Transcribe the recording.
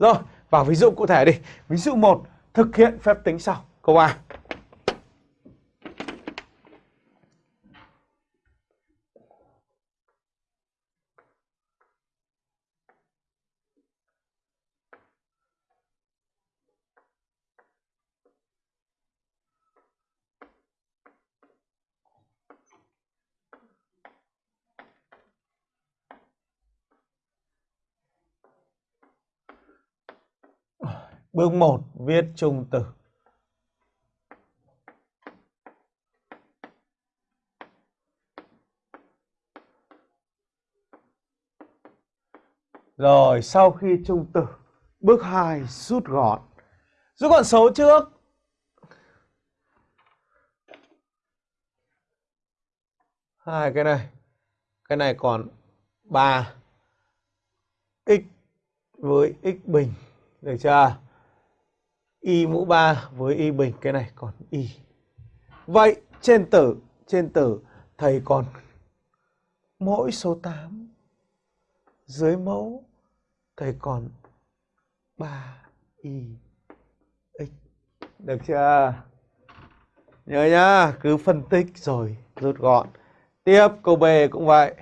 Rồi, vào ví dụ cụ thể đi. Ví dụ 1, thực hiện phép tính sau. Câu A. Bước 1 viết trung tử. Rồi sau khi trung tử, bước 2 rút gọn. Rút gọn số trước. Hai cái này. Cái này còn 3 x với x bình. Được chưa? Y mũ 3 với y bình cái này còn y. Vậy trên tử, trên tử thầy còn mỗi số 8 dưới mẫu thầy còn 3 y x. Được chưa? Nhớ nhá, cứ phân tích rồi rút gọn. Tiếp câu B cũng vậy.